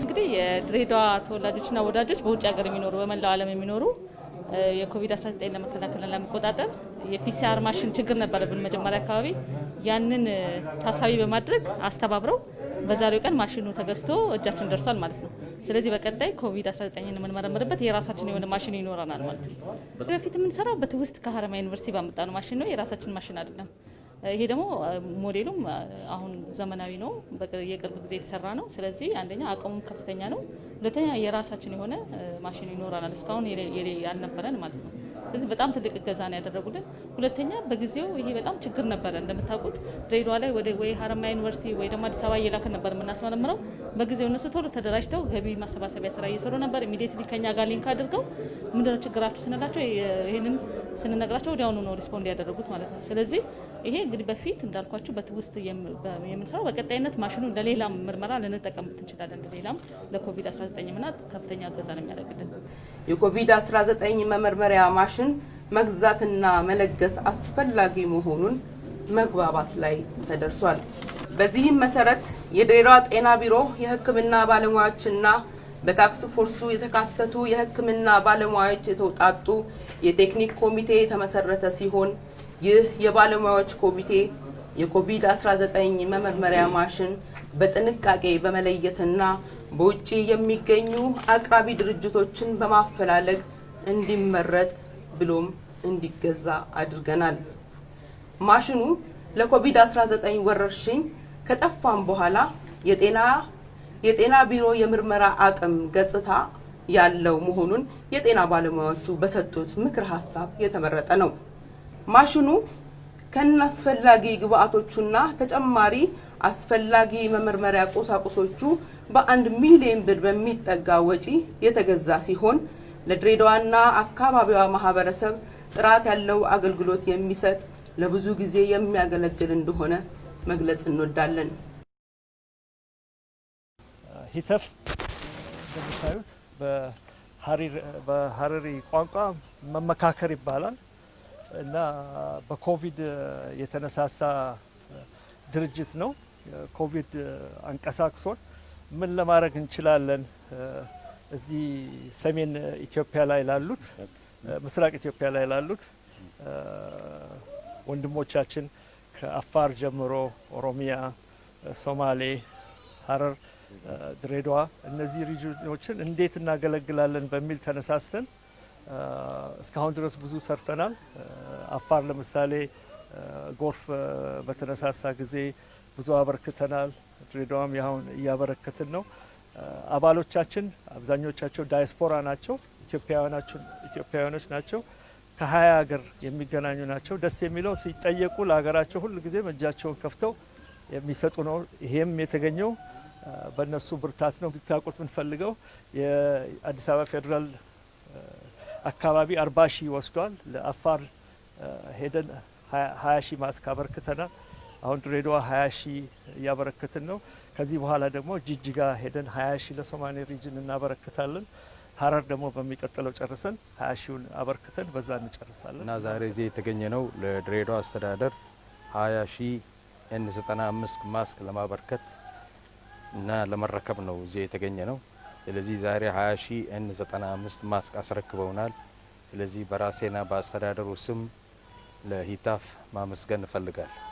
እንግዲህ የድሬዳዋ ተወላጆችና ወዳጆች በውጭ ሀገር የሚኖሩ በመላው ዓለም የሚኖሩ የኮቪድ-19 ለመከላከልና ለመቆጣጠር የ PCR ማሽን ችግር ነበረብን መጀመሪያ አካባቢ። ያንን ታሳቢ በማድረግ አስተባብረው በዛሬው ቀን ማሽኑ ተገዝቶ እጃችን ደርሷል ማለት ነው። ስለዚህ በቀጣይ ኮቪድ-19 የምንመረምርበት የራሳችን የሆነ ማሽን ይኖረናል ማለት ነው። በፊት የምንሰራው በትውስት ከሀረማያ ዩኒቨርሲቲ ባመጣነው ማሽን ነው። የራሳችን ማሽን አይደለም። ይሄ ደግሞ ሞዴሉም አሁን ዘመናዊ ነው፣ የቅርብ ጊዜ የተሰራ ነው። ስለዚህ አንደኛ አቅሙም ከፍተኛ ነው፣ ሁለተኛ የራሳችን የሆነ ማሽን ይኖረናል። እስካሁን ያልነበረን ማለት ነው። ስለዚህ በጣም ትልቅ እገዛ ነው ያደረጉልን። ሁለተኛ በጊዜው ይሄ በጣም ችግር ነበረ። እንደምታውቁት ድሬዳዋ ላይ ወደ ወይ ሀረማያ ዩኒቨርሲቲ ወይ ደግሞ አዲስ አበባ እየላክን ነበር የምናስመረምረው። በጊዜው እነሱ ቶሎ ተደራጅተው ገቢ ማሰባሰቢያ ስራ እየሰሩ ነበር። immediately ከኛ ጋር link አድርገው ምንድነው ችግራችሁ ስንላቸው ይህንን ስንነግራቸው ወዲያውኑ ነው respond ያደረጉት ማለት ነው። ስለዚህ ይሄ እንግዲህ በፊት እንዳልኳችሁ በትውስት የምንሰራው በቀጣይነት ማሽኑ ለሌላም ምርመራ ልንጠቀምበት እንችላለን። ለሌላም ለኮቪድ-19 ምና ከፍተኛ እገዛ ነው የሚያደርግልን። የኮቪድ-19 መመርመሪያ ማሽን መግዛትና መለገስ አስፈላጊ መሆኑን መግባባት ላይ ተደርሷል። በዚህም መሰረት የድሬዳዋ ጤና ቢሮ የሕክምና ባለሙያዎችና በ task force ኡ የተካተቱ የሕክምና ባለሙያዎች የተውጣጡ የቴክኒክ ኮሚቴ የተመሰረተ ሲሆን ይህ የባለሙያዎች ኮሚቴ የኮቪድ-19 መመርመሪያ ማሽን በጥንቃቄ በመለየትና በውጭ የሚገኙ አቅራቢ ድርጅቶችን በማፈላለግ እንዲመረጥ ብሎም እንዲገዛ አድርገናል። ማሽኑ ለኮቪድ-19 ወረርሽኝ ከጠፋም በኋላ የጤና የጤና ቢሮ የምርመራ አቅም ገጽታ ያለው መሆኑን የጤና ባለሙያዎቹ በሰጡት ምክር ሀሳብ የተመረጠ ነው። ማሽኑ ከነአስፈላጊ ግብአቶቹና ተጨማሪ አስፈላጊ መመርመሪያ ቁሳቁሶቹ በአንድ ሚሊዮን ብር በሚጠጋ ወጪ የተገዛ ሲሆን ለድሬዳዋና አካባቢዋ ማህበረሰብ ጥራት ያለው አገልግሎት የሚሰጥ ለብዙ ጊዜ የሚያገለግል እንደሆነ መግለጽ እንወዳለን። ሂተር እንደምታዩት በሀረሪ ቋንቋ መመካከር ይባላል እና በኮቪድ የተነሳሳ ድርጅት ነው። ኮቪድ አንቀሳቅሶን ምን ለማድረግ እንችላለን እዚህ ሰሜን ኢትዮጵያ ላይ ላሉት ምስራቅ ኢትዮጵያ ላይ ላሉት ወንድሞቻችን ከአፋር ጀምሮ ኦሮሚያ፣ ሶማሌ፣ ሀረር፣ ድሬዳዋ እነዚህ ሪጅኖችን እንዴት እናገለግላለን በሚል ተነሳስተን እስካሁን ድረስ ብዙ ሰርተናል። አፋር ለምሳሌ ጎርፍ በተነሳሳ ጊዜ ብዙ አበርክተናል። ድሬዳዋም ያሁን እያበረከትን ነው። አባሎቻችን አብዛኞቻቸው ዳያስፖራ ናቸው፣ ኢትዮጵያውያኖች ናቸው። ከሀያ ሀገር የሚገናኙ ናቸው። ደስ የሚለው ሲጠየቁ ለሀገራቸው ሁል ጊዜም እጃቸውን ከፍተው የሚሰጡ ነው። ይሄም የተገኘው በእነሱ ብርታት ነው። ብታውቁት የምንፈልገው የአዲስ አበባ ፌዴራል አካባቢ አርባ ሺህ ወስዷል። ለአፋር ሄደን ሀያ ሺህ ማስክ አበርክተናል። አሁን ድሬዳዋ ሀያ ሺህ እያበረክትን ነው። ከዚህ በኋላ ደግሞ ጅጅጋ ሄደን ሀያ ሺህ ለሶማሌ region እናበረክታለን። ሀረር ደግሞ በሚቀጥለው ጨርሰን ሀያ ሺውን አበርክተን በዛ እንጨርሳለን እና ዛሬ እዚህ የተገኘነው ለድሬዳዋ አስተዳደር ሀያ ሺህ N ዘጠና አምስት ማስክ ለማበርከት እና ለመረከብ ነው እዚህ የተገኘነው። ስለዚህ ዛሬ 20 ሺህ N 95 ማስክ አስረክበውናል። ስለዚህ በራሴና በአስተዳደሩ ስም ለሂታፍ ማመስገን እፈልጋለሁ።